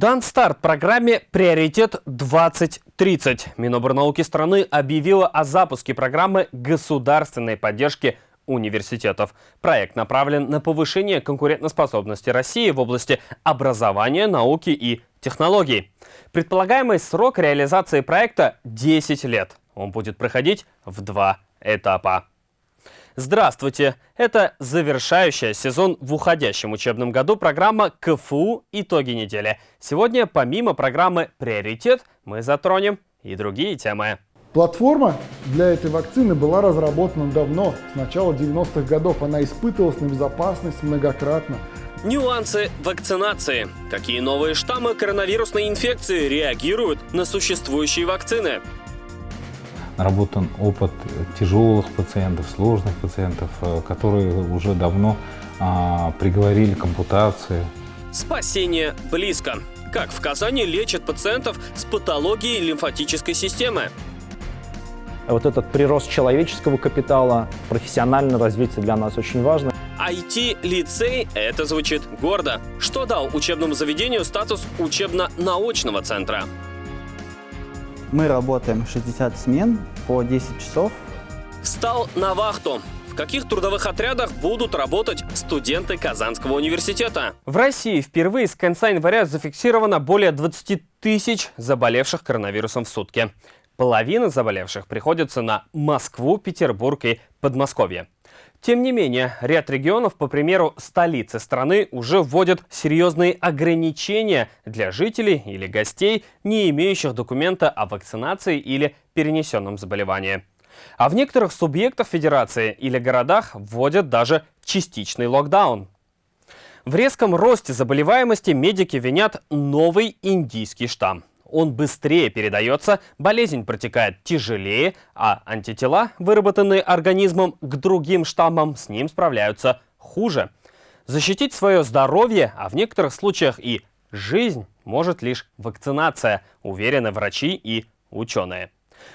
Дан старт программе «Приоритет 2030». Миноборнауки страны объявила о запуске программы государственной поддержки университетов. Проект направлен на повышение конкурентоспособности России в области образования, науки и технологий. Предполагаемый срок реализации проекта – 10 лет. Он будет проходить в два этапа. Здравствуйте! Это завершающая сезон в уходящем учебном году программа КФУ «Итоги недели». Сегодня, помимо программы «Приоритет», мы затронем и другие темы. Платформа для этой вакцины была разработана давно, с начала 90-х годов. Она испытывалась на безопасность многократно. Нюансы вакцинации. Какие новые штаммы коронавирусной инфекции реагируют на существующие вакцины? Наработан опыт тяжелых пациентов, сложных пациентов, э, которые уже давно а, приговорили к ампутации. Спасение близко. Как в Казани лечат пациентов с патологией лимфатической системы? Вот этот прирост человеческого капитала, профессиональное развитие для нас очень важно. IT-лицей – это звучит гордо. Что дал учебному заведению статус учебно-научного центра? Мы работаем 60 смен по 10 часов. Встал на вахту. В каких трудовых отрядах будут работать студенты Казанского университета? В России впервые с конца января зафиксировано более 20 тысяч заболевших коронавирусом в сутки. Половина заболевших приходится на Москву, Петербург и Подмосковье. Тем не менее, ряд регионов, по примеру столицы страны, уже вводят серьезные ограничения для жителей или гостей, не имеющих документа о вакцинации или перенесенном заболевании. А в некоторых субъектах федерации или городах вводят даже частичный локдаун. В резком росте заболеваемости медики винят новый индийский штамм он быстрее передается, болезнь протекает тяжелее, а антитела, выработанные организмом к другим штаммам, с ним справляются хуже. Защитить свое здоровье, а в некоторых случаях и жизнь, может лишь вакцинация, уверены врачи и ученые.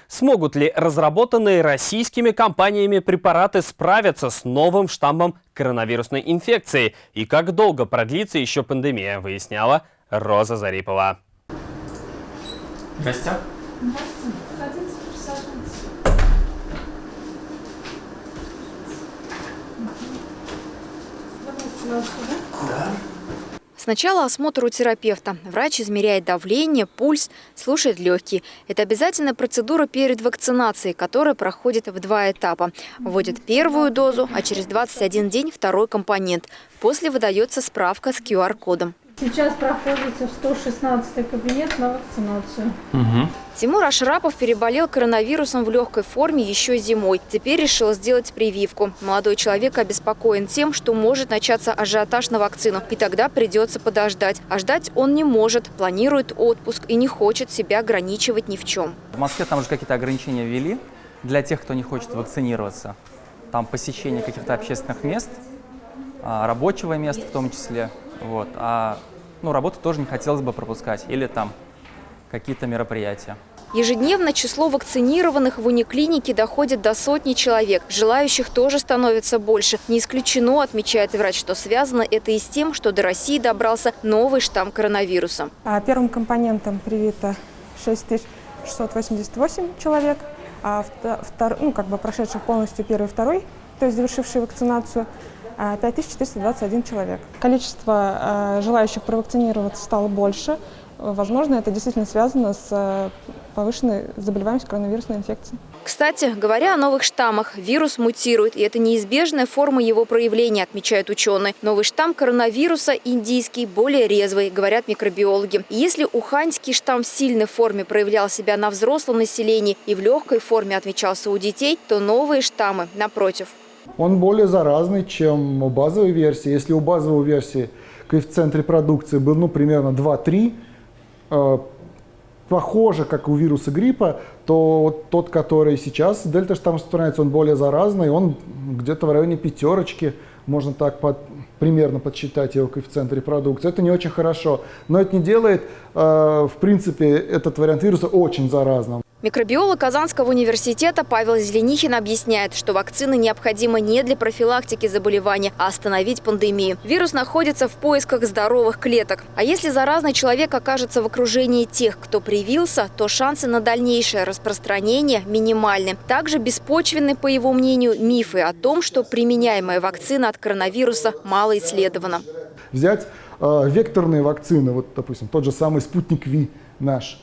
Смогут ли разработанные российскими компаниями препараты справиться с новым штаммом коронавирусной инфекции? И как долго продлится еще пандемия, выясняла Роза Зарипова. Гостям? Да. Сначала осмотр у терапевта. Врач измеряет давление, пульс, слушает легкие. Это обязательная процедура перед вакцинацией, которая проходит в два этапа. Вводят первую дозу, а через 21 день второй компонент. После выдается справка с QR-кодом. Сейчас проходите в 116 кабинет на вакцинацию. Угу. Тимур Ашрапов переболел коронавирусом в легкой форме еще зимой. Теперь решил сделать прививку. Молодой человек обеспокоен тем, что может начаться ажиотаж на вакцину. И тогда придется подождать. А ждать он не может, планирует отпуск и не хочет себя ограничивать ни в чем. В Москве там уже какие-то ограничения ввели для тех, кто не хочет вакцинироваться. Там посещение каких-то общественных мест, а, рабочего места в том числе. Вот. А ну, работу тоже не хотелось бы пропускать. Или там какие-то мероприятия. Ежедневно число вакцинированных в униклинике доходит до сотни человек. Желающих тоже становится больше. Не исключено, отмечает врач, что связано это и с тем, что до России добрался новый штамм коронавируса. А первым компонентом привито 6688 человек, а втор, ну, как бы прошедших полностью первый и второй, то есть завершившие вакцинацию, 5421 человек. Количество э, желающих провакцинироваться стало больше. Возможно, это действительно связано с э, повышенной заболеваемостью коронавирусной инфекцией. Кстати, говоря о новых штаммах, вирус мутирует, и это неизбежная форма его проявления, отмечают ученые. Новый штамм коронавируса индийский более резвый, говорят микробиологи. И если уханьский штамм в сильной форме проявлял себя на взрослом населении и в легкой форме отмечался у детей, то новые штаммы, напротив, он более заразный, чем у базовой версии. Если у базовой версии коэффициент репродукции был ну, примерно 2-3, э, похоже, как у вируса гриппа, то вот тот, который сейчас дельта штамм распространяется, он более заразный, он где-то в районе пятерочки, можно так под, примерно подсчитать его коэффициент репродукции. Это не очень хорошо, но это не делает, э, в принципе, этот вариант вируса очень заразным. Микробиолог Казанского университета Павел Зеленихин объясняет, что вакцины необходимы не для профилактики заболевания, а остановить пандемию. Вирус находится в поисках здоровых клеток. А если заразный человек окажется в окружении тех, кто привился, то шансы на дальнейшее распространение минимальны. Также беспочвенны, по его мнению, мифы о том, что применяемая вакцина от коронавируса мало исследована. Взять э, векторные вакцины, вот, допустим, тот же самый спутник Ви наш.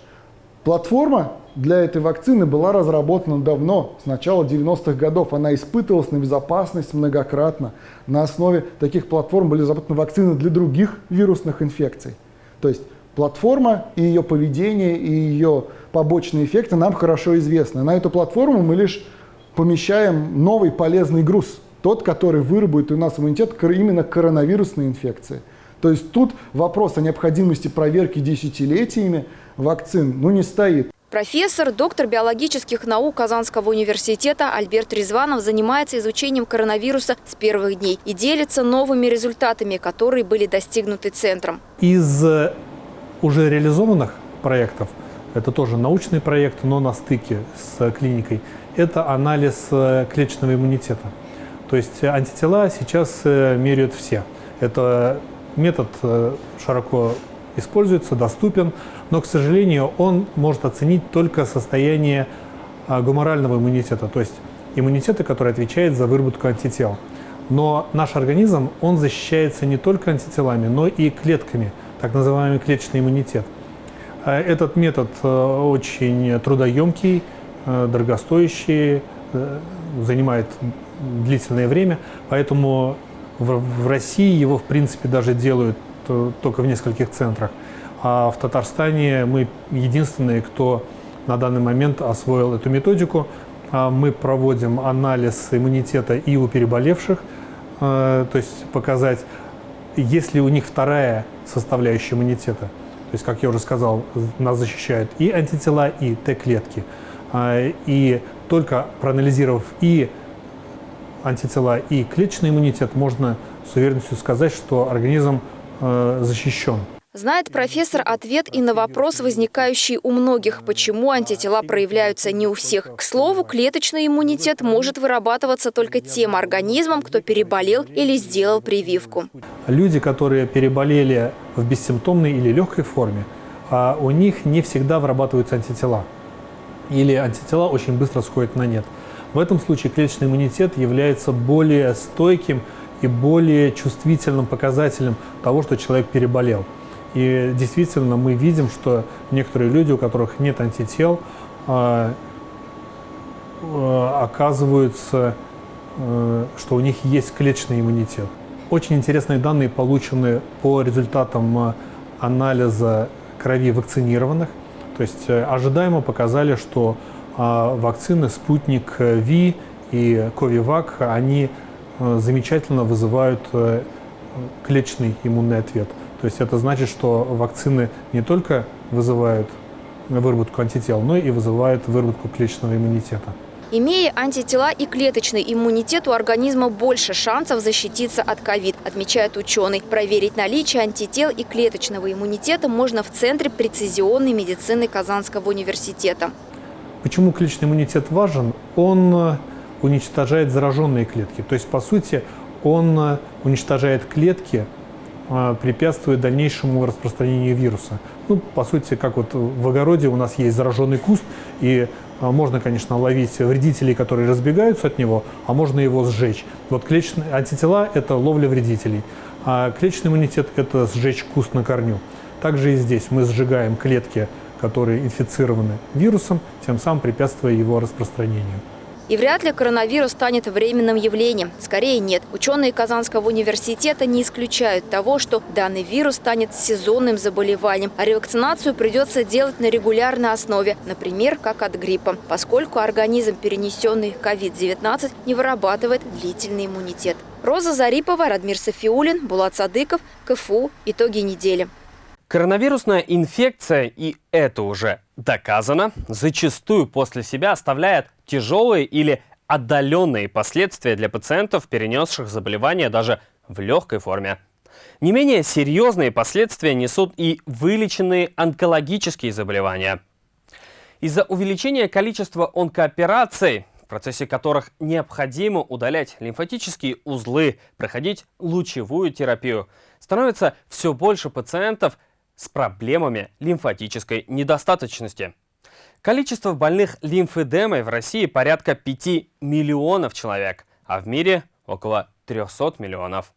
Платформа для этой вакцины была разработана давно, с начала 90-х годов. Она испытывалась на безопасность многократно. На основе таких платформ были разработаны вакцины для других вирусных инфекций. То есть платформа и ее поведение, и ее побочные эффекты нам хорошо известны. На эту платформу мы лишь помещаем новый полезный груз, тот, который выработает у нас иммунитет именно коронавирусной инфекции. То есть тут вопрос о необходимости проверки десятилетиями вакцин ну, не стоит. Профессор, доктор биологических наук Казанского университета Альберт Резванов занимается изучением коронавируса с первых дней и делится новыми результатами, которые были достигнуты центром. Из э, уже реализованных проектов, это тоже научный проект, но на стыке с клиникой, это анализ э, клеточного иммунитета. То есть антитела сейчас э, меряют все. Это метод широко используется, доступен, но, к сожалению, он может оценить только состояние а, гуморального иммунитета, то есть иммунитета, который отвечает за выработку антител. Но наш организм, он защищается не только антителами, но и клетками, так называемый клеточный иммунитет. А, этот метод э, очень трудоемкий, э, дорогостоящий, э, занимает длительное время, поэтому в России его, в принципе, даже делают только в нескольких центрах. А в Татарстане мы единственные, кто на данный момент освоил эту методику. А мы проводим анализ иммунитета и у переболевших, э, то есть показать, есть ли у них вторая составляющая иммунитета. То есть, как я уже сказал, нас защищают и антитела, и Т-клетки. А, и только проанализировав и антитела, и клеточный иммунитет, можно с уверенностью сказать, что организм э, защищен. Знает профессор ответ и на вопрос, возникающий у многих, почему антитела проявляются не у всех. К слову, клеточный иммунитет может вырабатываться только тем организмом, кто переболел или сделал прививку. Люди, которые переболели в бессимптомной или легкой форме, а у них не всегда вырабатываются антитела. Или антитела очень быстро сходят на нет. В этом случае клеточный иммунитет является более стойким и более чувствительным показателем того, что человек переболел. И действительно мы видим, что некоторые люди, у которых нет антител, а, а, оказываются, э, что у них есть клеточный иммунитет. Очень интересные данные получены по результатам э, анализа крови вакцинированных. То есть э, ожидаемо показали, что а, вакцины «Спутник Ви» и «Ковивак» они замечательно вызывают клеточный иммунный ответ – то есть это значит, что вакцины не только вызывают выработку антител, но и вызывают выработку клеточного иммунитета. Имея антитела и клеточный иммунитет, у организма больше шансов защититься от ковид, отмечает ученый. Проверить наличие антител и клеточного иммунитета можно в Центре прецизионной медицины Казанского университета. Почему клеточный иммунитет важен? Он э, уничтожает зараженные клетки. То есть, по сути, он э, уничтожает клетки, препятствует дальнейшему распространению вируса. Ну, по сути, как вот в огороде у нас есть зараженный куст, и а, можно, конечно, ловить вредителей, которые разбегаются от него, а можно его сжечь. Вот клеточные антитела – это ловля вредителей, а клеточный иммунитет – это сжечь куст на корню. Также и здесь мы сжигаем клетки, которые инфицированы вирусом, тем самым препятствуя его распространению. И вряд ли коронавирус станет временным явлением. Скорее нет. Ученые Казанского университета не исключают того, что данный вирус станет сезонным заболеванием, а ревакцинацию придется делать на регулярной основе, например, как от гриппа, поскольку организм, перенесенный COVID-19, не вырабатывает длительный иммунитет. Роза Зарипова, Радмир Софиулин, Булат Садыков, КФУ. Итоги недели. Коронавирусная инфекция, и это уже доказано, зачастую после себя оставляет тяжелые или отдаленные последствия для пациентов, перенесших заболевание даже в легкой форме. Не менее серьезные последствия несут и вылеченные онкологические заболевания. Из-за увеличения количества онкоопераций, в процессе которых необходимо удалять лимфатические узлы, проходить лучевую терапию, становится все больше пациентов с проблемами лимфатической недостаточности. Количество больных лимфедемой в России порядка 5 миллионов человек, а в мире около 300 миллионов.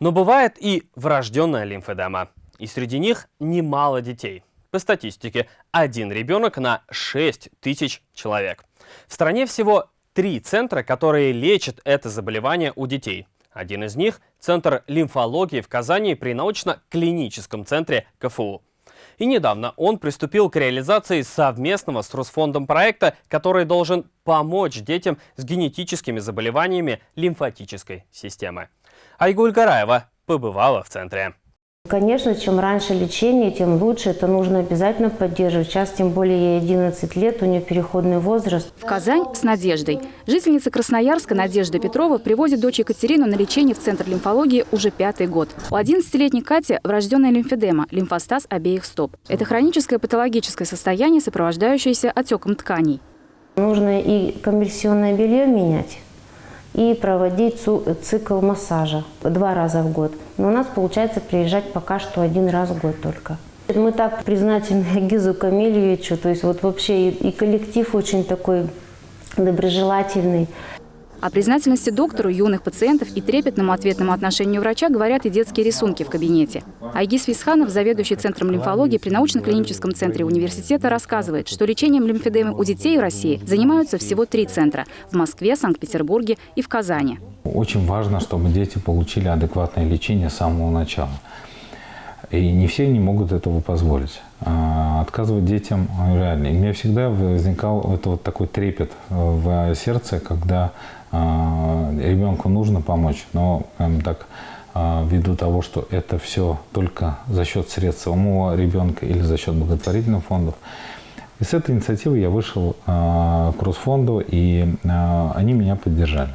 Но бывает и врожденная лимфедема, и среди них немало детей. По статистике, один ребенок на 6 тысяч человек. В стране всего три центра, которые лечат это заболевание у детей. Один из них – Центр лимфологии в Казани при научно-клиническом центре КФУ. И недавно он приступил к реализации совместного с Росфондом проекта, который должен помочь детям с генетическими заболеваниями лимфатической системы. Айгуль Гараева побывала в центре. Конечно, чем раньше лечение, тем лучше. Это нужно обязательно поддерживать. Сейчас, тем более, ей 11 лет, у нее переходный возраст. В Казань с Надеждой. Жительница Красноярска Надежда Петрова привозит дочь Екатерину на лечение в Центр лимфологии уже пятый год. У 11-летней Кати врожденная лимфедема, лимфостаз обеих стоп. Это хроническое патологическое состояние, сопровождающееся отеком тканей. Нужно и коммерсионное белье менять, и проводить цикл массажа два раза в год. Но у нас получается приезжать пока что один раз в год только. Мы так признательны Гизу Камильевичу, то есть вот вообще и коллектив очень такой доброжелательный. О признательности доктору, юных пациентов и трепетному ответному отношению врача говорят и детские рисунки в кабинете. Айгиз Висханов, заведующий Центром лимфологии при научно-клиническом центре университета, рассказывает, что лечением лимфедемы у детей в России занимаются всего три центра – в Москве, Санкт-Петербурге и в Казани. Очень важно, чтобы дети получили адекватное лечение с самого начала. И не все не могут этого позволить. А, отказывать детям реально. И у меня всегда возникал это вот такой трепет в сердце, когда ребенку нужно помочь, но так, а, ввиду того, что это все только за счет средств самого ребенка или за счет благотворительных фондов, и с этой инициативы я вышел к Росфонду, и они меня поддержали.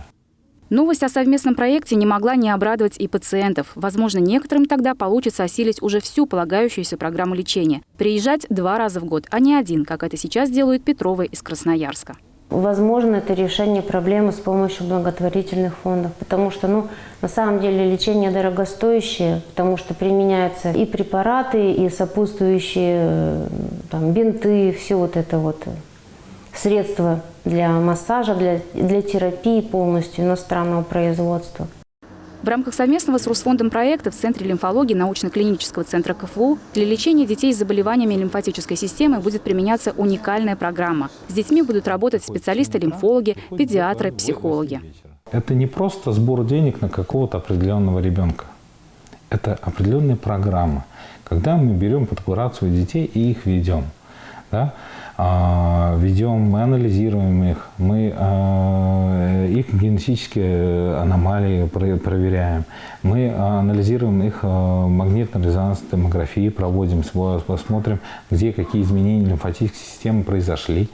Новость о совместном проекте не могла не обрадовать и пациентов. Возможно, некоторым тогда получится осилить уже всю полагающуюся программу лечения. Приезжать два раза в год, а не один, как это сейчас делают Петровы из Красноярска. Возможно, это решение проблемы с помощью благотворительных фондов, потому что, ну, на самом деле лечение дорогостоящее, потому что применяются и препараты, и сопутствующие э, там, бинты, все вот это вот средства для массажа, для, для терапии полностью иностранного производства. В рамках совместного с Русфондом проекта в Центре лимфологии научно-клинического центра КФУ для лечения детей с заболеваниями лимфатической системы будет применяться уникальная программа. С детьми будут работать специалисты-лимфологи, педиатры, психологи. Это не просто сбор денег на какого-то определенного ребенка. Это определенная программа, когда мы берем под курацию детей и их ведем. Да? А, ведем, мы анализируем их, мы а, их генетические аномалии проверяем, мы анализируем их а, магнитно-резонансной томографии, проводим, посмотрим, где какие изменения лимфатической системы произошли.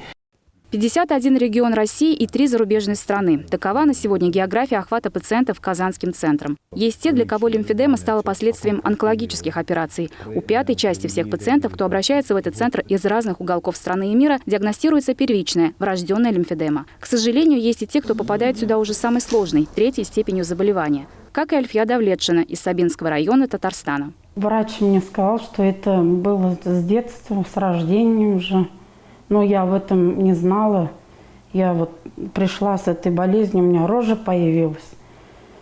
51 регион России и три зарубежные страны. Такова на сегодня география охвата пациентов Казанским центром. Есть те, для кого лимфедема стала последствием онкологических операций. У пятой части всех пациентов, кто обращается в этот центр из разных уголков страны и мира, диагностируется первичная, врожденная лимфедема. К сожалению, есть и те, кто попадает сюда уже самой сложной, третьей степенью заболевания. Как и Альфия Давлетшина из Сабинского района Татарстана. Врач мне сказал, что это было с детства, с рождения уже. Но я в этом не знала. Я вот пришла с этой болезнью, у меня рожа появилась.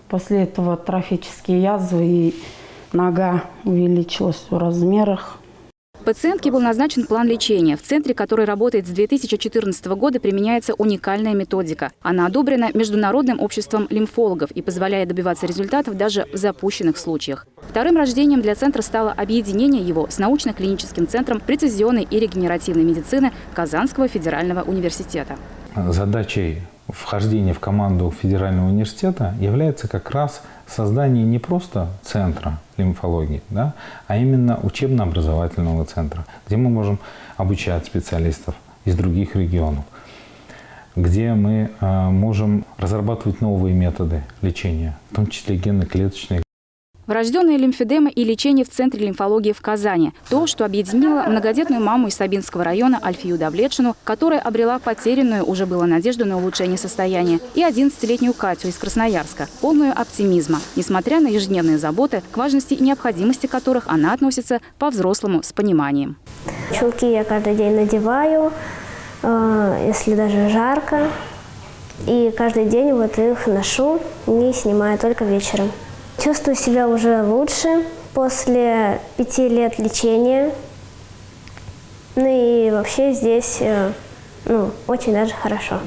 После этого трофические язвы и нога увеличилась в размерах. Пациентке был назначен план лечения. В центре, который работает с 2014 года, применяется уникальная методика. Она одобрена Международным обществом лимфологов и позволяет добиваться результатов даже в запущенных случаях. Вторым рождением для центра стало объединение его с научно-клиническим центром прецизионной и регенеративной медицины Казанского федерального университета. Задачей вхождения в команду федерального университета является как раз создание не просто центра лимфологии, да, а именно учебно-образовательного центра, где мы можем обучать специалистов из других регионов, где мы э, можем разрабатывать новые методы лечения, в том числе генно-клеточные Врожденная лимфедема и лечение в Центре лимфологии в Казани. То, что объединило многодетную маму из Сабинского района Альфию Давлетшину, которая обрела потерянную, уже было надежду на улучшение состояния, и 11-летнюю Катю из Красноярска, полную оптимизма, несмотря на ежедневные заботы, к важности и необходимости которых она относится по-взрослому с пониманием. Чулки я каждый день надеваю, э, если даже жарко. И каждый день вот их ношу, не снимаю только вечером. Чувствую себя уже лучше после пяти лет лечения. Ну и вообще здесь э, ну, очень даже хорошо.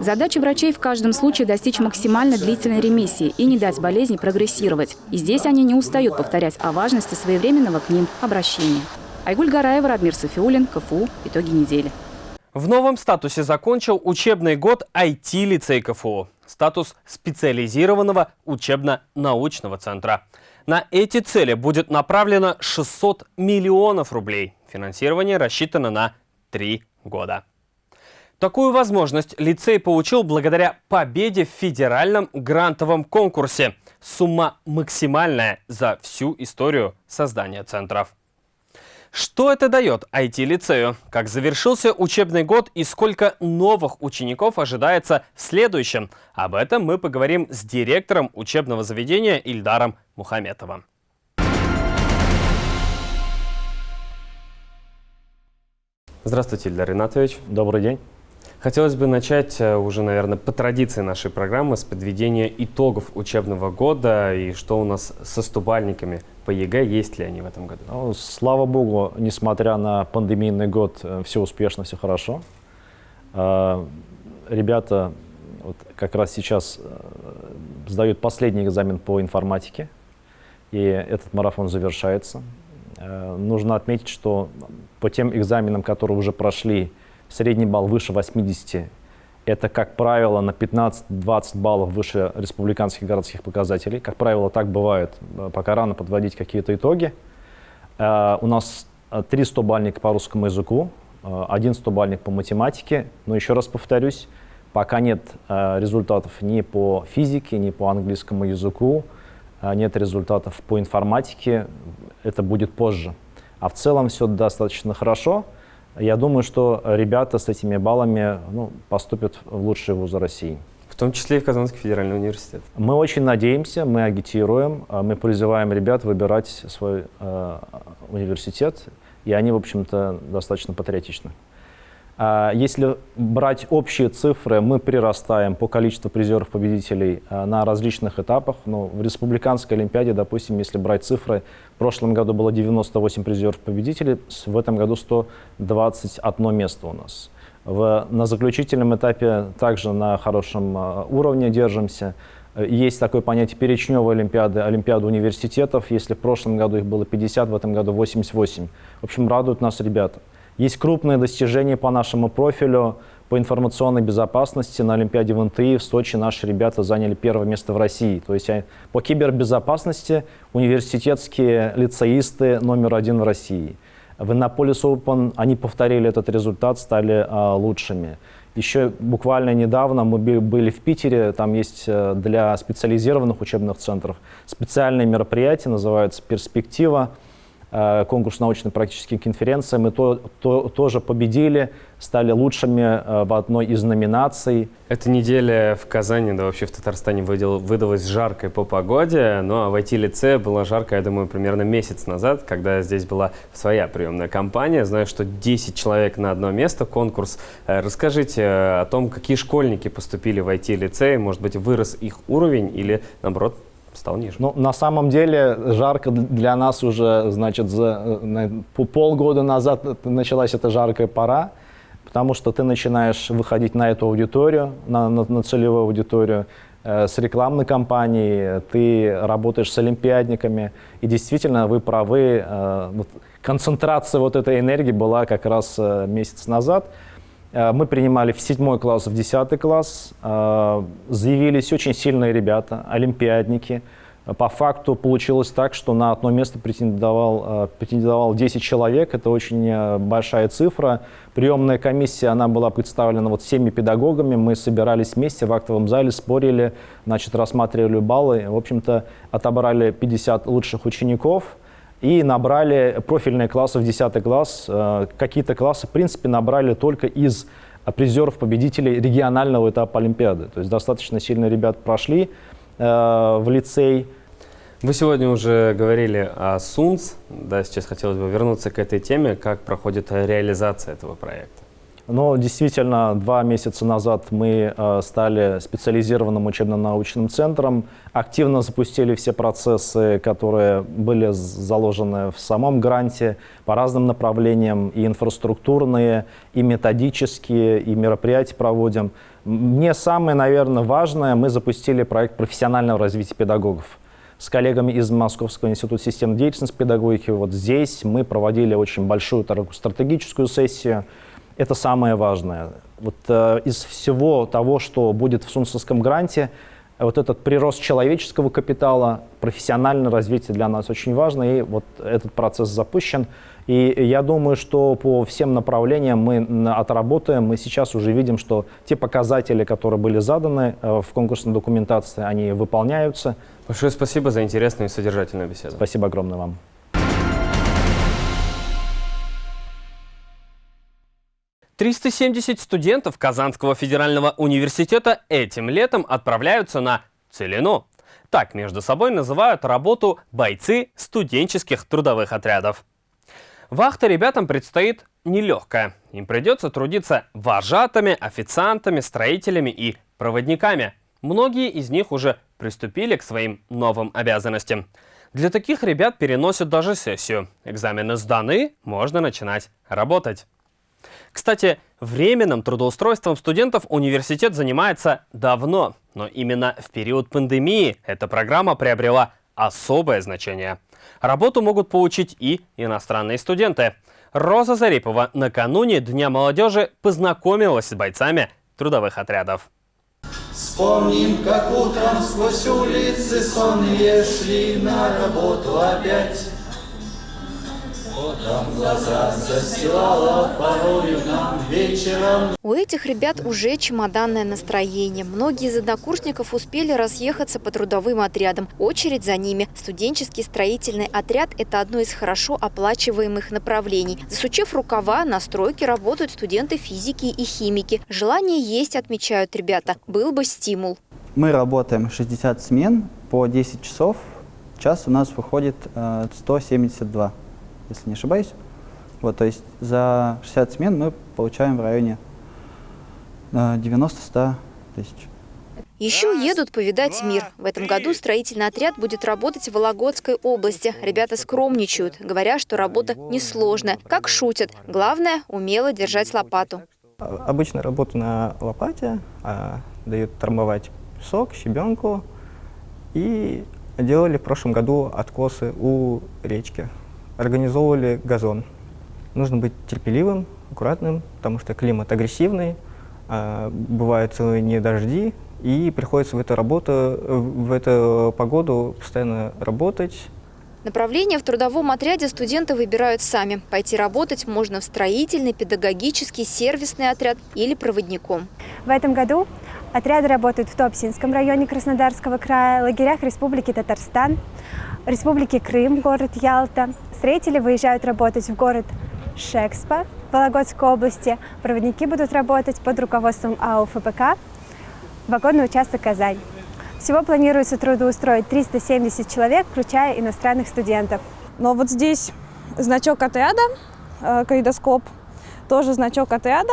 Задача врачей в каждом случае достичь максимально длительной ремиссии и не дать болезни прогрессировать. И здесь они не устают повторять о важности своевременного к ним обращения. Айгуль Гараева, Радмир Софиулин, КФУ. Итоги недели. В новом статусе закончил учебный год IT-лицей КФУ статус специализированного учебно-научного центра. На эти цели будет направлено 600 миллионов рублей. Финансирование рассчитано на три года. Такую возможность лицей получил благодаря победе в федеральном грантовом конкурсе. Сумма максимальная за всю историю создания центров. Что это дает IT-лицею? Как завершился учебный год и сколько новых учеников ожидается в следующем? Об этом мы поговорим с директором учебного заведения Ильдаром Мухаметовым. Здравствуйте, Ильдар Ринатович. Добрый день. Хотелось бы начать э, уже, наверное, по традиции нашей программы с подведения итогов учебного года и что у нас со стобалльниками по ЕГЭ, есть ли они в этом году? Ну, слава богу, несмотря на пандемийный год, э, все успешно, все хорошо. Э, ребята вот как раз сейчас сдают последний экзамен по информатике, и этот марафон завершается. Нужно отметить, что по тем экзаменам, которые уже прошли, средний балл выше 80, это, как правило, на 15-20 баллов выше республиканских городских показателей. Как правило, так бывает, э, пока рано подводить какие-то итоги. Uh, у нас 3 100-бальника по русскому языку, один 100-бальник по математике. Но еще раз повторюсь, пока нет результатов ни по физике, ни по английскому языку, нет результатов по информатике, это будет позже. А в целом все достаточно хорошо. Я думаю, что ребята с этими баллами ну, поступят в лучшие вузы России. В том числе и в Казанский федеральный университет. Мы очень надеемся, мы агитируем, а мы призываем ребят выбирать свой э, университет, и они, в общем-то, достаточно патриотичны. А, если брать общие цифры, мы прирастаем по количеству призеров-победителей а, на различных этапах. Но в Республиканской Олимпиаде, допустим, если брать цифры, в прошлом году было 98 призеров-победителей, в этом году 121 место у нас. В, на заключительном этапе также на хорошем а, уровне держимся. Есть такое понятие перечневой олимпиады, олимпиады университетов. Если в прошлом году их было 50, в этом году 88. В общем, радуют нас ребята. Есть крупные достижения по нашему профилю по информационной безопасности. На Олимпиаде в НТИ в Сочи наши ребята заняли первое место в России. То есть по кибербезопасности университетские лицеисты номер один в России. В Иннополис Open они повторили этот результат, стали а, лучшими. Еще буквально недавно мы были в Питере, там есть э, для специализированных учебных центров специальное мероприятие, называется «Перспектива». Э, конкурс научно-практических конференций. Мы то, то, тоже победили, стали лучшими э, в одной из номинаций. Эта неделя в Казани, да вообще в Татарстане выдал, выдалась жаркой по погоде, но в IT-лице было жарко, я думаю, примерно месяц назад, когда здесь была своя приемная кампания. Знаю, что 10 человек на одно место, конкурс. Э, расскажите о том, какие школьники поступили в IT-лицей, может быть, вырос их уровень или, наоборот, стал ниже. Ну, на самом деле, жарко для нас уже, значит, за, по полгода назад началась эта жаркая пора, потому что ты начинаешь выходить на эту аудиторию, на, на, на целевую аудиторию, э, с рекламной кампанией, ты работаешь с олимпиадниками, и действительно, вы правы, э, концентрация вот этой энергии была как раз э, месяц назад, Э, мы принимали в седьмой класс, в десятый класс. Э, заявились очень сильные ребята, олимпиадники. По факту получилось так, что на одно место претендовал, э, претендовал 10 человек. Это очень э, большая цифра. Приемная комиссия, она была представлена вот всеми педагогами. Мы собирались вместе в актовом зале, спорили, значит, рассматривали баллы. В общем-то, отобрали 50 лучших учеников и набрали профильные классы в 10 класс. Э, какие-то классы, в принципе, набрали только из призеров, победителей регионального этапа Олимпиады. То есть достаточно сильно ребят прошли в лицей. Вы сегодня уже говорили о СУНС, да, сейчас хотелось бы вернуться к этой теме, как проходит реализация этого проекта. Ну, действительно, два месяца назад мы э, стали специализированным учебно-научным центром, активно запустили все процессы, которые были заложены в самом гранте по разным направлениям, и инфраструктурные, и методические, и мероприятия проводим. Мне самое, наверное, важное, мы запустили проект профессионального развития педагогов с коллегами из Московского института системной деятельности педагогики. Вот здесь мы проводили очень большую стратегическую сессию. Это самое важное. Вот э, из всего того, что будет в Сунцевском гранте, вот этот прирост человеческого капитала, профессиональное развитие для нас очень важно, и вот этот процесс запущен. И я думаю, что по всем направлениям мы отработаем. Мы сейчас уже видим, что те показатели, которые были заданы э, в конкурсной документации, они выполняются. Большое спасибо за интересную и содержательную беседу. Спасибо огромное вам. Триста семьдесят студентов Казанского федерального университета этим летом отправляются на Целину. Так между собой называют работу бойцы студенческих трудовых отрядов. Вахта ребятам предстоит нелегкая. Им придется трудиться вожатыми, официантами, строителями и проводниками. Многие из них уже приступили к своим новым обязанностям. Для таких ребят переносят даже сессию. Экзамены сданы, можно начинать работать. Кстати, временным трудоустройством студентов университет занимается давно, но именно в период пандемии эта программа приобрела особое значение. Работу могут получить и иностранные студенты. Роза Зарипова накануне Дня молодежи познакомилась с бойцами трудовых отрядов. Вспомним, как утром сквозь улицы сонные шли на работу опять. Потом глаза застилала порою нам вечером. У этих ребят уже чемоданное настроение. Многие из однокурсников успели разъехаться по трудовым отрядам. Очередь за ними. Студенческий строительный отряд – это одно из хорошо оплачиваемых направлений. Засучив рукава, на стройке работают студенты физики и химики. Желание есть, отмечают ребята. Был бы стимул. Мы работаем 60 смен по 10 часов. Час у нас выходит 172. Э, если не ошибаюсь. Вот, то есть за 60 смен мы получаем в районе 90-100 тысяч. Еще едут повидать мир. В этом году строительный отряд будет работать в Вологодской области. Ребята скромничают, говоря, что работа несложная. Как шутят. Главное – умело держать лопату. Обычно работаю на лопате, а, дают трамбовать песок, щебенку. И делали в прошлом году откосы у речки организовывали газон. Нужно быть терпеливым, аккуратным, потому что климат агрессивный, а, бывают целые дни дожди, и приходится в эту работу, в эту погоду постоянно работать. Направление в трудовом отряде студенты выбирают сами. Пойти работать можно в строительный, педагогический, сервисный отряд или проводником. В этом году отряды работают в Топсинском районе Краснодарского края, лагерях Республики Татарстан, Республики Крым, город Ялта. Строители выезжают работать в город Шекспа Вологодской области. Проводники будут работать под руководством АО ФПК «Вагонный участок Казань». Всего планируется трудоустроить 370 человек, включая иностранных студентов. Но вот здесь значок отряда, э, калейдоскоп, тоже значок отряда,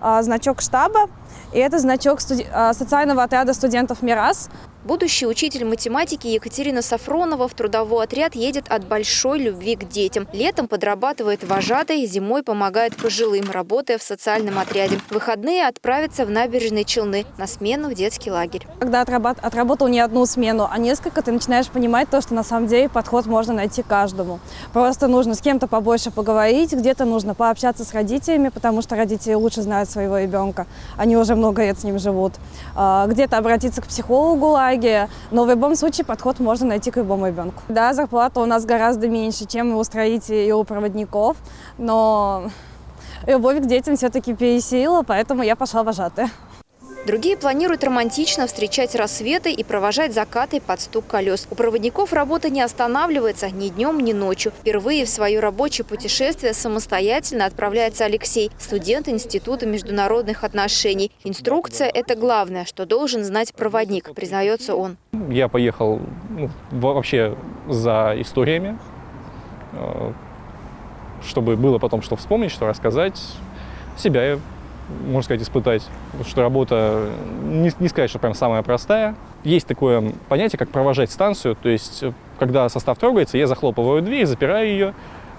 э, значок штаба, и это значок э, социального отряда студентов «Мирас». Будущий учитель математики Екатерина Сафронова в трудовой отряд едет от большой любви к детям. Летом подрабатывает вожатой, зимой помогает пожилым, работая в социальном отряде. В выходные отправится в набережные Челны на смену в детский лагерь. Когда отработал не одну смену, а несколько, ты начинаешь понимать то, что на самом деле подход можно найти каждому. Просто нужно с кем-то побольше поговорить, где-то нужно пообщаться с родителями, потому что родители лучше знают своего ребенка. Они уже много лет с ним живут. А, где-то обратиться к психологу, итоге, но в любом случае подход можно найти к любому ребенку. Да, зарплата у нас гораздо меньше, чем у строителей и у проводников, но любовь к детям все-таки пересилила, поэтому я пошла вожатая. Другие планируют романтично встречать рассветы и провожать закаты под стук колес. У проводников работа не останавливается ни днем, ни ночью. Впервые в свое рабочее путешествие самостоятельно отправляется Алексей, студент Института международных отношений. Инструкция – это главное, что должен знать проводник, признается он. Я поехал ну, вообще за историями, э, чтобы было потом что вспомнить, что рассказать. Себя можно сказать, испытать. Что работа, не, не сказать, что прям самая простая. Есть такое понятие, как провожать станцию. То есть, э, когда состав трогается, я захлопываю дверь, запираю ее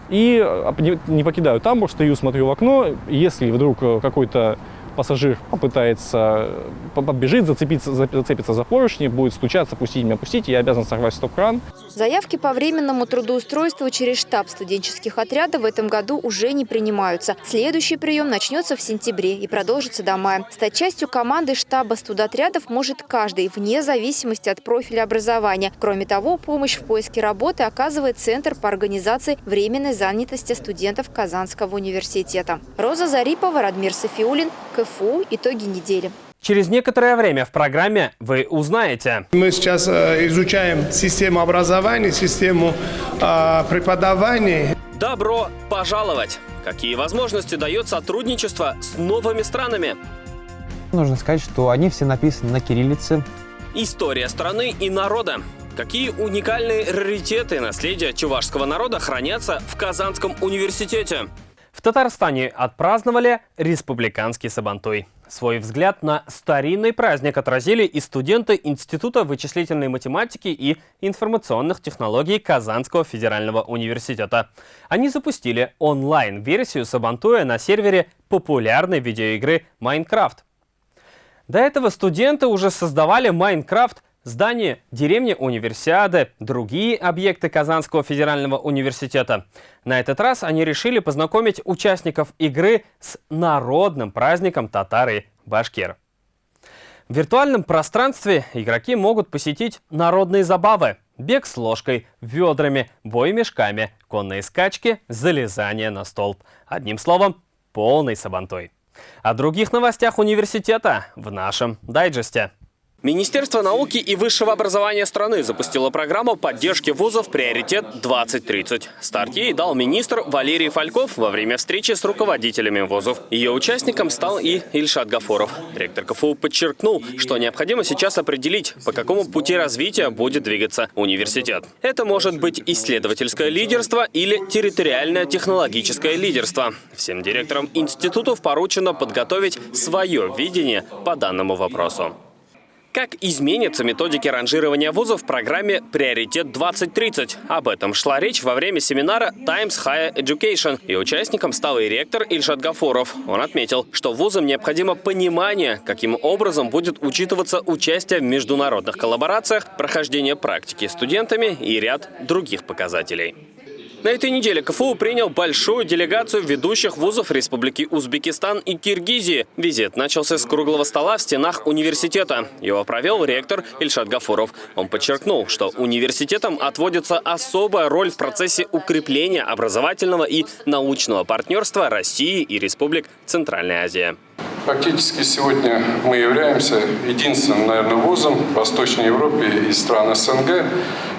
и э, не покидаю тамбур, стою, смотрю в окно. Если вдруг э, какой-то пассажир попытается, подбежит, зацепиться, зацепиться за поручни, будет стучаться, пустить меня, пустить, я обязан сорвать стоп-кран. Заявки по временному трудоустройству через штаб студенческих отрядов в этом году уже не принимаются. Следующий прием начнется в сентябре и продолжится до мая. Стать частью команды штаба студотрядов может каждый, вне зависимости от профиля образования. Кроме того, помощь в поиске работы оказывает Центр по организации временной занятости студентов Казанского университета. Роза Зарипова, Радмир Софиулин, КФУ «Итоги недели». Через некоторое время в программе вы узнаете. Мы сейчас э, изучаем систему образования, систему э, преподавания. Добро пожаловать! Какие возможности дает сотрудничество с новыми странами? Нужно сказать, что они все написаны на кириллице. История страны и народа. Какие уникальные раритеты наследия чувашского народа хранятся в Казанском университете? В Татарстане отпраздновали республиканский Сабантуй. Свой взгляд на старинный праздник отразили и студенты Института вычислительной математики и информационных технологий Казанского федерального университета. Они запустили онлайн-версию Сабантуя на сервере популярной видеоигры Майнкрафт. До этого студенты уже создавали Майнкрафт здание деревни Универсиады, другие объекты Казанского федерального университета. На этот раз они решили познакомить участников игры с народным праздником татары-башкир. В виртуальном пространстве игроки могут посетить народные забавы. Бег с ложкой, ведрами, бой мешками, конные скачки, залезание на столб. Одним словом, полный сабантой. О других новостях университета в нашем дайджесте. Министерство науки и высшего образования страны запустило программу поддержки вузов «Приоритет 2030». Старт ей дал министр Валерий Фальков во время встречи с руководителями вузов. Ее участником стал и Ильшат Гафуров. Ректор КФУ подчеркнул, что необходимо сейчас определить, по какому пути развития будет двигаться университет. Это может быть исследовательское лидерство или территориальное технологическое лидерство. Всем директорам институтов поручено подготовить свое видение по данному вопросу. Как изменятся методики ранжирования вузов в программе «Приоритет 2030»? Об этом шла речь во время семинара Times Higher Education, и участником стал и ректор Ильшат Гафуров. Он отметил, что вузам необходимо понимание, каким образом будет учитываться участие в международных коллаборациях, прохождение практики студентами и ряд других показателей. На этой неделе КФУ принял большую делегацию ведущих вузов Республики Узбекистан и Киргизии. Визит начался с круглого стола в стенах университета. Его провел ректор Ильшат Гафуров. Он подчеркнул, что университетам отводится особая роль в процессе укрепления образовательного и научного партнерства России и Республик Центральной Азии. Фактически сегодня мы являемся единственным, наверное, вузом в Восточной Европе и стран СНГ,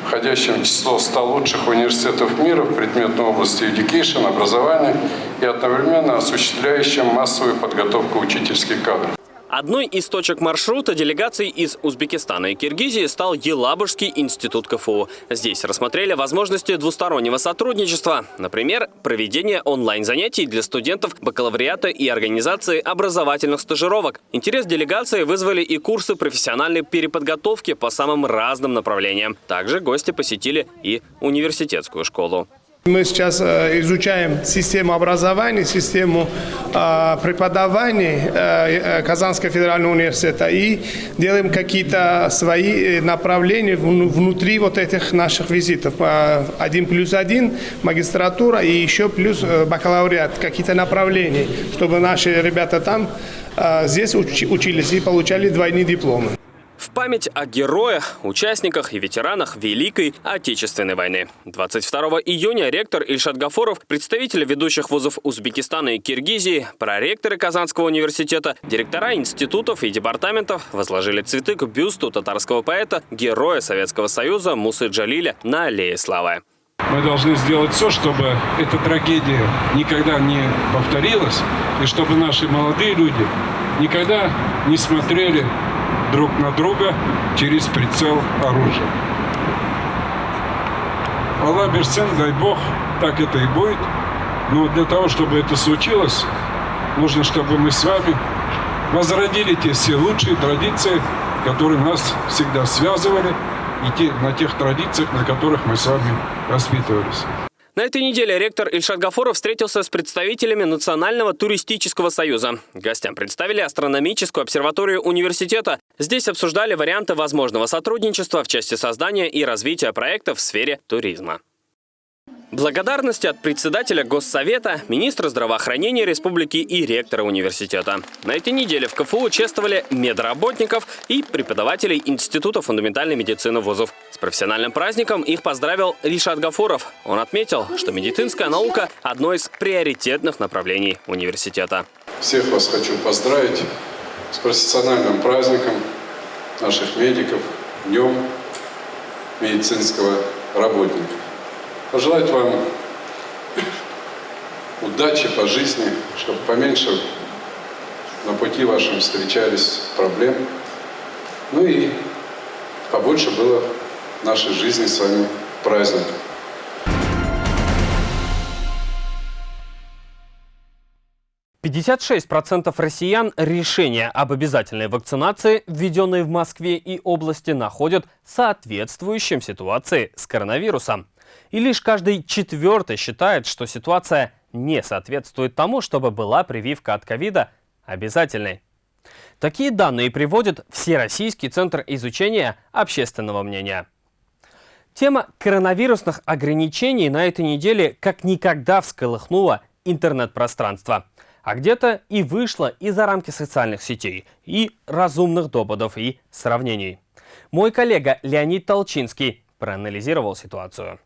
входящим в число 100 лучших университетов мира в предметной области education, образования и одновременно осуществляющим массовую подготовку учительских кадров. Одной из точек маршрута делегаций из Узбекистана и Киргизии стал Елабужский институт КФУ. Здесь рассмотрели возможности двустороннего сотрудничества. Например, проведение онлайн-занятий для студентов бакалавриата и организации образовательных стажировок. Интерес делегации вызвали и курсы профессиональной переподготовки по самым разным направлениям. Также гости посетили и университетскую школу. Мы сейчас э, изучаем систему образования, систему э, преподавания э, Казанского федерального университета и делаем какие-то свои направления внутри вот этих наших визитов. Один плюс один, магистратура и еще плюс бакалавриат, какие-то направления, чтобы наши ребята там здесь учились и получали двойные дипломы. В память о героях, участниках и ветеранах Великой Отечественной войны. 22 июня ректор Ильшат Гафоров, представители ведущих вузов Узбекистана и Киргизии, проректоры Казанского университета, директора институтов и департаментов возложили цветы к бюсту татарского поэта, героя Советского Союза Мусы Джалиля на Аллее Славы. Мы должны сделать все, чтобы эта трагедия никогда не повторилась, и чтобы наши молодые люди никогда не смотрели друг на друга через прицел оружия. Аллах Берсен, дай Бог, так это и будет. Но для того, чтобы это случилось, нужно, чтобы мы с вами возродили те все лучшие традиции, которые нас всегда связывали, и те, на тех традициях, на которых мы с вами воспитывались. На этой неделе ректор Ильшат Гафоров встретился с представителями Национального туристического союза. Гостям представили астрономическую обсерваторию университета. Здесь обсуждали варианты возможного сотрудничества в части создания и развития проектов в сфере туризма. Благодарности от председателя Госсовета, министра здравоохранения республики и ректора университета. На этой неделе в КФУ чествовали медработников и преподавателей Института фундаментальной медицины вузов. С профессиональным праздником их поздравил Ришат Гафуров. Он отметил, что медицинская наука – одно из приоритетных направлений университета. Всех вас хочу поздравить с профессиональным праздником наших медиков, Днем медицинского работника пожелать вам удачи по жизни, чтобы поменьше на пути вашем встречались проблем, ну и побольше было в нашей жизни с вами праздников. Процентов россиян решения об обязательной вакцинации, введенной в Москве и области, находят соответствующим ситуации с коронавирусом. И лишь каждый четвертый считает, что ситуация не соответствует тому, чтобы была прививка от ковида обязательной. Такие данные приводит Всероссийский центр изучения общественного мнения. Тема коронавирусных ограничений на этой неделе как никогда всколыхнула интернет-пространство. А где-то и вышла и за рамки социальных сетей, и разумных доводов, и сравнений. Мой коллега Леонид Толчинский проанализировал ситуацию.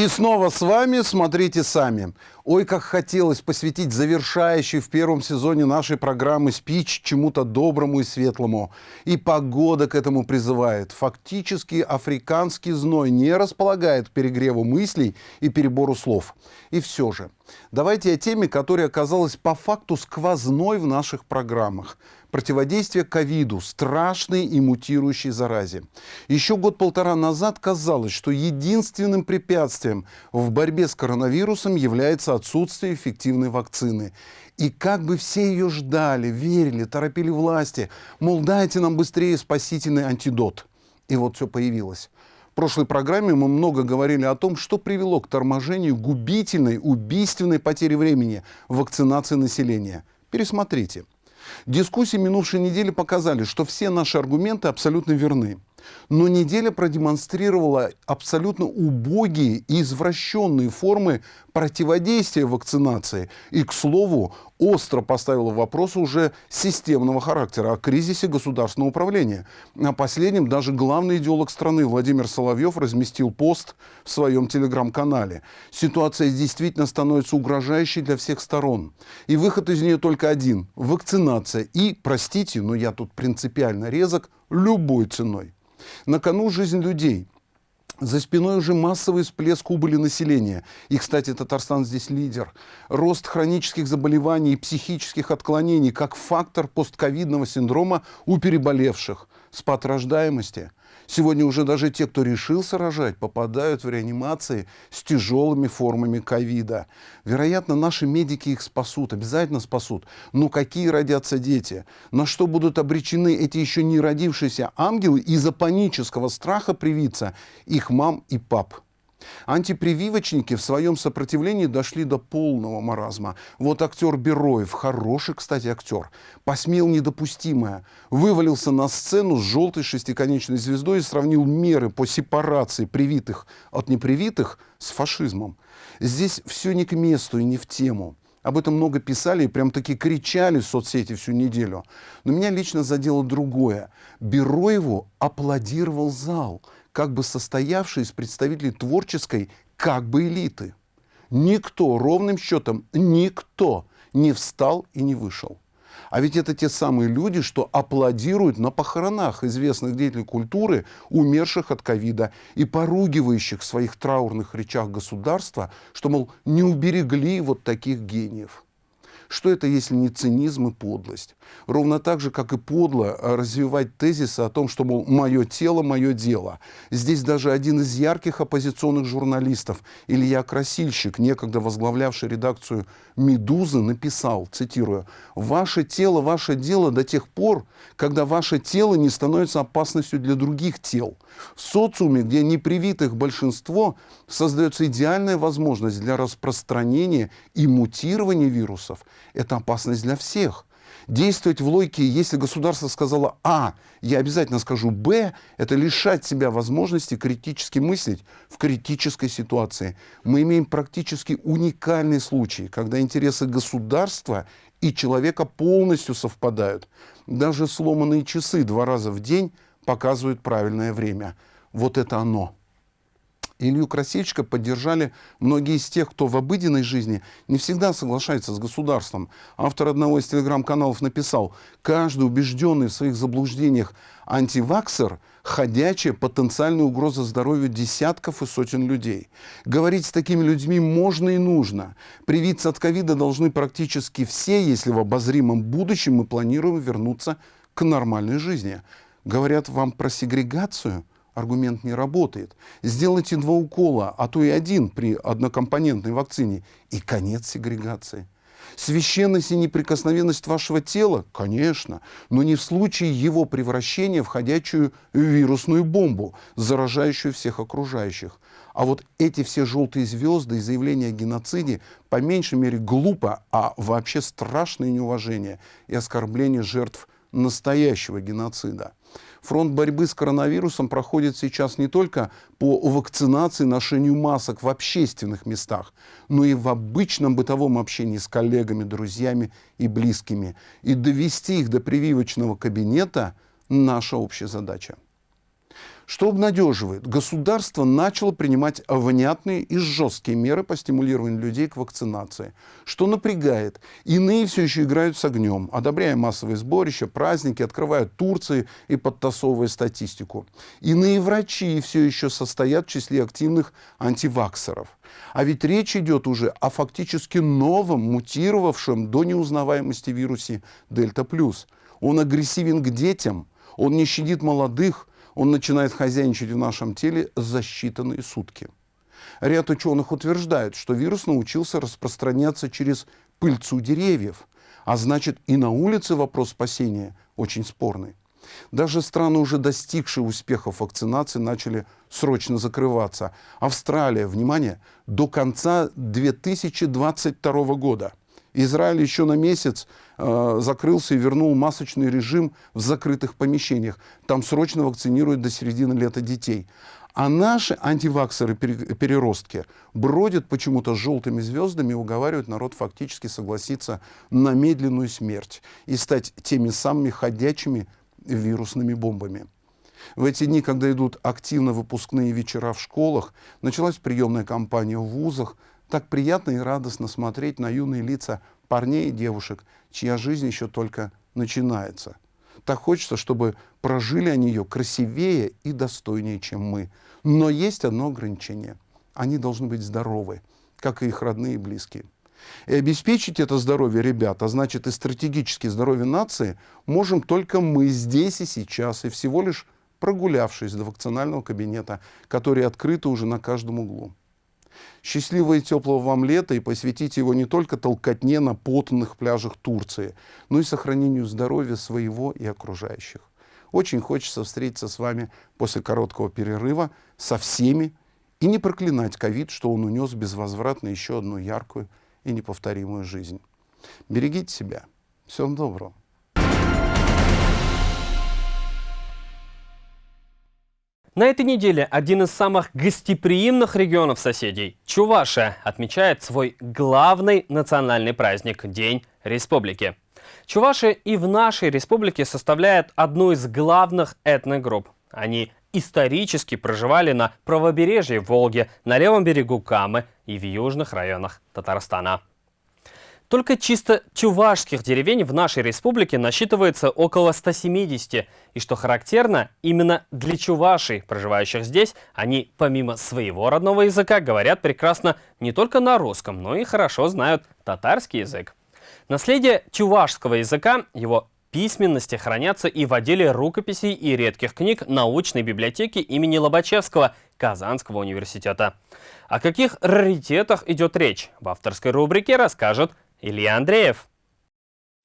И снова с вами «Смотрите сами». Ой, как хотелось посвятить завершающий в первом сезоне нашей программы спич чему-то доброму и светлому. И погода к этому призывает. Фактически африканский зной не располагает перегреву мыслей и перебору слов. И все же, давайте о теме, которая оказалась по факту сквозной в наших программах – противодействие ковиду, страшной и мутирующей заразе. Еще год-полтора назад казалось, что единственным препятствием в борьбе с коронавирусом является отсутствие эффективной вакцины. И как бы все ее ждали, верили, торопили власти, мол, дайте нам быстрее спасительный антидот. И вот все появилось. В прошлой программе мы много говорили о том, что привело к торможению губительной, убийственной потери времени вакцинации населения. Пересмотрите. Дискуссии минувшей недели показали, что все наши аргументы абсолютно верны. Но неделя продемонстрировала абсолютно убогие и извращенные формы противодействия вакцинации. И, к слову, остро поставила вопрос уже системного характера о кризисе государственного управления. О последнем даже главный идеолог страны Владимир Соловьев разместил пост в своем телеграм-канале. Ситуация действительно становится угрожающей для всех сторон. И выход из нее только один – вакцинация. И, простите, но я тут принципиально резок, любой ценой. На кону жизнь людей. За спиной уже массовый всплеск убыли населения. И, кстати, Татарстан здесь лидер. Рост хронических заболеваний и психических отклонений как фактор постковидного синдрома у переболевших. Спад рождаемости – Сегодня уже даже те, кто решился рожать, попадают в реанимации с тяжелыми формами ковида. Вероятно, наши медики их спасут, обязательно спасут. Но какие родятся дети? На что будут обречены эти еще не родившиеся ангелы из-за панического страха привиться их мам и пап? Антипрививочники в своем сопротивлении дошли до полного маразма. Вот актер Бероев, хороший, кстати, актер, посмел недопустимое. Вывалился на сцену с желтой шестиконечной звездой и сравнил меры по сепарации привитых от непривитых с фашизмом. Здесь все не к месту и не в тему. Об этом много писали и прям таки кричали в соцсети всю неделю. Но меня лично задело другое. Бероеву аплодировал зал – как бы состоявший из представителей творческой как бы элиты. Никто, ровным счетом, никто не встал и не вышел. А ведь это те самые люди, что аплодируют на похоронах известных деятелей культуры, умерших от ковида, и поругивающих в своих траурных речах государства, что, мол, не уберегли вот таких гениев. Что это, если не цинизм и подлость? Ровно так же, как и подло э, развивать тезисы о том, что, мол, мое тело, мое дело. Здесь даже один из ярких оппозиционных журналистов, Илья Красильщик, некогда возглавлявший редакцию «Медузы», написал, цитирую, «Ваше тело, ваше дело до тех пор, когда ваше тело не становится опасностью для других тел. В социуме, где непривитых большинство, создается идеальная возможность для распространения и мутирования вирусов – это опасность для всех. Действовать в логике, если государство сказало А, я обязательно скажу Б, это лишать себя возможности критически мыслить в критической ситуации. Мы имеем практически уникальный случай, когда интересы государства и человека полностью совпадают. Даже сломанные часы два раза в день показывают правильное время. Вот это оно. Илью Красильщика поддержали многие из тех, кто в обыденной жизни не всегда соглашается с государством. Автор одного из телеграм-каналов написал, каждый убежденный в своих заблуждениях антиваксер – ходячая потенциальная угроза здоровью десятков и сотен людей. Говорить с такими людьми можно и нужно. Привиться от ковида должны практически все, если в обозримом будущем мы планируем вернуться к нормальной жизни. Говорят вам про сегрегацию – аргумент не работает. Сделайте два укола, а то и один при однокомпонентной вакцине, и конец сегрегации. Священность и неприкосновенность вашего тела? Конечно, но не в случае его превращения в ходячую вирусную бомбу, заражающую всех окружающих. А вот эти все желтые звезды и заявления о геноциде по меньшей мере глупо, а вообще страшное неуважение и оскорбление жертв настоящего геноцида. Фронт борьбы с коронавирусом проходит сейчас не только по вакцинации, ношению масок в общественных местах, но и в обычном бытовом общении с коллегами, друзьями и близкими. И довести их до прививочного кабинета – наша общая задача. Что обнадеживает? Государство начало принимать внятные и жесткие меры по стимулированию людей к вакцинации. Что напрягает? Иные все еще играют с огнем, одобряя массовые сборища, праздники, открывая Турции и подтасовывая статистику. Иные врачи все еще состоят в числе активных антиваксеров. А ведь речь идет уже о фактически новом, мутировавшем до неузнаваемости вирусе Дельта+. Он агрессивен к детям, он не щадит молодых, он начинает хозяйничать в нашем теле за считанные сутки. Ряд ученых утверждает, что вирус научился распространяться через пыльцу деревьев, а значит и на улице вопрос спасения очень спорный. Даже страны, уже достигшие успехов вакцинации, начали срочно закрываться. Австралия, внимание, до конца 2022 года – Израиль еще на месяц э, закрылся и вернул масочный режим в закрытых помещениях. Там срочно вакцинируют до середины лета детей. А наши антиваксеры-переростки бродят почему-то с желтыми звездами и уговаривают народ фактически согласиться на медленную смерть и стать теми самыми ходячими вирусными бомбами. В эти дни, когда идут активно выпускные вечера в школах, началась приемная кампания в вузах, так приятно и радостно смотреть на юные лица парней и девушек, чья жизнь еще только начинается. Так хочется, чтобы прожили они ее красивее и достойнее, чем мы. Но есть одно ограничение. Они должны быть здоровы, как и их родные и близкие. И обеспечить это здоровье ребят, а значит и стратегически здоровье нации, можем только мы здесь и сейчас, и всего лишь прогулявшись до вакцинального кабинета, который открыт уже на каждом углу. Счастливого и теплого вам лета и посвятите его не только толкотне на потных пляжах Турции, но и сохранению здоровья своего и окружающих. Очень хочется встретиться с вами после короткого перерыва со всеми И не проклинать ковид, что он унес безвозвратно еще одну яркую и неповторимую жизнь. Берегите себя. Всем доброго. На этой неделе один из самых гостеприимных регионов соседей, Чувашия, отмечает свой главный национальный праздник – День Республики. Чуваши и в нашей республике составляют одну из главных этногрупп. Они исторически проживали на правобережье Волги, на левом берегу Камы и в южных районах Татарстана. Только чисто чувашских деревень в нашей республике насчитывается около 170. И что характерно, именно для чувашей, проживающих здесь, они помимо своего родного языка говорят прекрасно не только на русском, но и хорошо знают татарский язык. Наследие чувашского языка, его письменности хранятся и в отделе рукописей и редких книг научной библиотеки имени Лобачевского Казанского университета. О каких раритетах идет речь, в авторской рубрике расскажет Илья Андреев.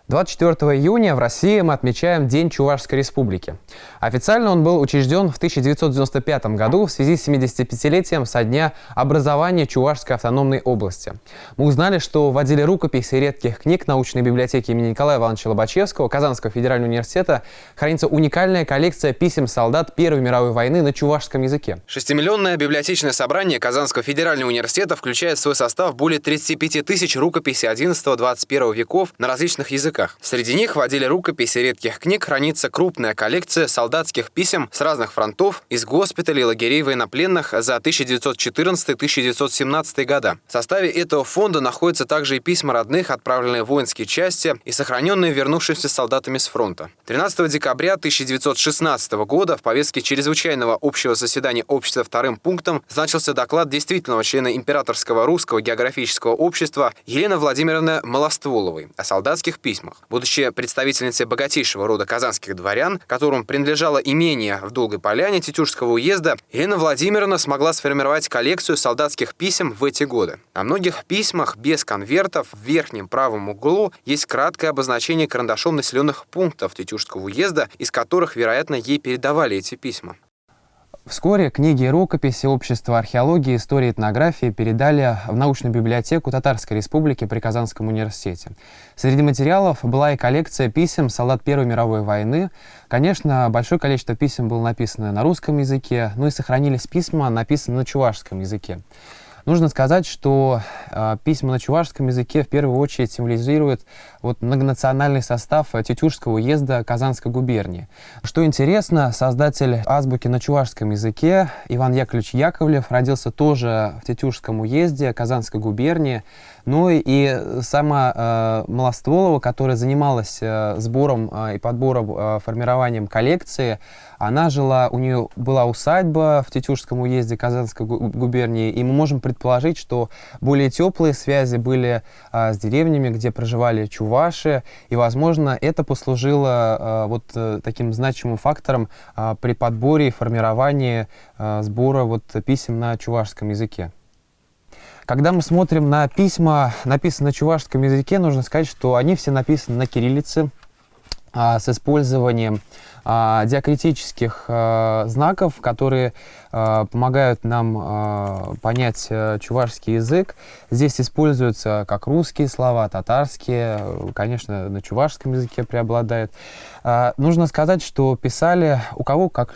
24 июня в России мы отмечаем День Чувашской Республики. Официально он был учрежден в 1995 году в связи с 75-летием со дня образования Чувашской автономной области. Мы узнали, что в отделе рукописей редких книг научной библиотеки имени Николая Ивановича Лобачевского Казанского федерального университета хранится уникальная коллекция писем солдат Первой мировой войны на чувашском языке. Шестимиллионное библиотечное собрание Казанского федерального университета включает в свой состав более 35 тысяч рукописей 11-21 веков на различных языках языках. Среди них в отделе рукописей редких книг хранится крупная коллекция солдатских писем с разных фронтов из госпиталей и лагерей военнопленных за 1914-1917 года. В составе этого фонда находятся также и письма родных, отправленные в воинские части и сохраненные вернувшимися солдатами с фронта. 13 декабря 1916 года в повестке чрезвычайного общего заседания общества вторым пунктом значился доклад действительного члена Императорского русского географического общества Елены Владимировны Малостволовой о солдатских письмах письмах. Будучи представительницей богатейшего рода казанских дворян, которым принадлежало имение в Долгой Поляне Тетюшского уезда, Елена Владимировна смогла сформировать коллекцию солдатских писем в эти годы. На многих письмах без конвертов в верхнем правом углу есть краткое обозначение карандашом населенных пунктов Тетюшского уезда, из которых, вероятно, ей передавали эти письма. Вскоре книги и рукописи Общества археологии, истории и этнографии передали в научную библиотеку Татарской Республики при Казанском университете. Среди материалов была и коллекция писем солдат Первой мировой войны. Конечно, большое количество писем было написано на русском языке, но и сохранились письма, написанные на чувашском языке. Нужно сказать, что э, письма на чувашском языке в первую очередь символизируют вот, многонациональный состав Тетюшского уезда Казанской губернии. Что интересно, создатель азбуки на чувашском языке Иван Яковлевич Яковлев родился тоже в Тетюшском уезде Казанской губернии. Ну и сама э, Малостволова, которая занималась э, сбором э, и подбором, э, формированием коллекции, она жила, у нее была усадьба в Тетюшском уезде Казанской губернии, и мы можем предположить, что более теплые связи были э, с деревнями, где проживали чуваши, и, возможно, это послужило э, вот э, таким значимым фактором э, при подборе и формировании э, сбора вот, писем на чувашском языке. Когда мы смотрим на письма, написанные на чувашском языке, нужно сказать, что они все написаны на кириллице а, с использованием а, диакритических а, знаков, которые а, помогают нам а, понять а, чувашский язык. Здесь используются как русские слова, татарские, конечно, на чувашском языке преобладают. А, нужно сказать, что писали у кого как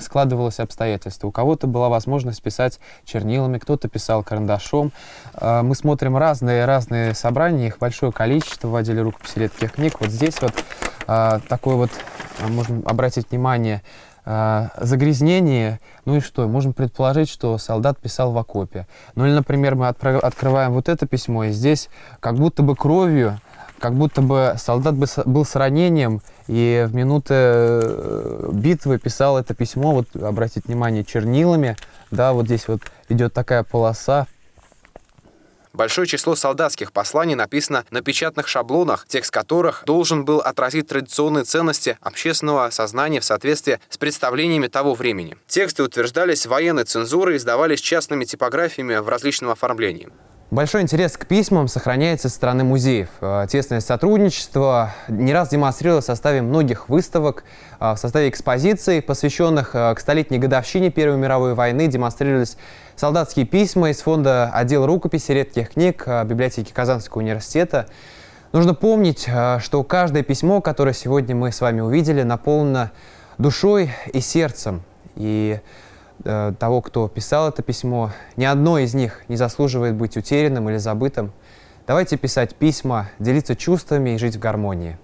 складывалось обстоятельства. У кого-то была возможность писать чернилами, кто-то писал карандашом. А, мы смотрим разные-разные собрания, их большое количество в отделе рукописи редких книг. Вот здесь вот а, такое вот, а, можем обратить внимание, загрязнение, ну и что, можем предположить, что солдат писал в окопе. Ну или, например, мы открываем вот это письмо, и здесь как будто бы кровью как будто бы солдат был с ранением, и в минуты э, битвы писал это письмо, вот обратите внимание, чернилами, да, вот здесь вот идет такая полоса, Большое число солдатских посланий написано на печатных шаблонах, текст которых должен был отразить традиционные ценности общественного сознания в соответствии с представлениями того времени. Тексты утверждались военной цензурой и издавались частными типографиями в различном оформлении. Большой интерес к письмам сохраняется со стороны музеев. Э, тесное сотрудничество не раз демонстрировалось в составе многих выставок, э, в составе экспозиций, посвященных э, к столетней годовщине Первой мировой войны, демонстрировались солдатские письма из фонда отдел рукописи редких книг библиотеки Казанского университета. Нужно помнить, что каждое письмо, которое сегодня мы с вами увидели, наполнено душой и сердцем. И Э, того, кто писал это письмо. Ни одно из них не заслуживает быть утерянным или забытым. Давайте писать письма, делиться чувствами и жить в гармонии.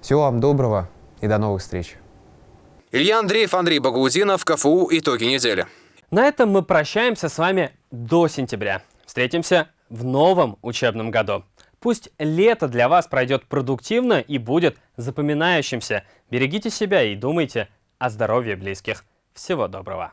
Всего вам доброго и до новых встреч. Илья Андреев, Андрей Багаудинов, КФУ «Итоги недели». На этом мы прощаемся с вами до сентября. Встретимся в новом учебном году. Пусть лето для вас пройдет продуктивно и будет запоминающимся. Берегите себя и думайте о здоровье близких. Всего доброго.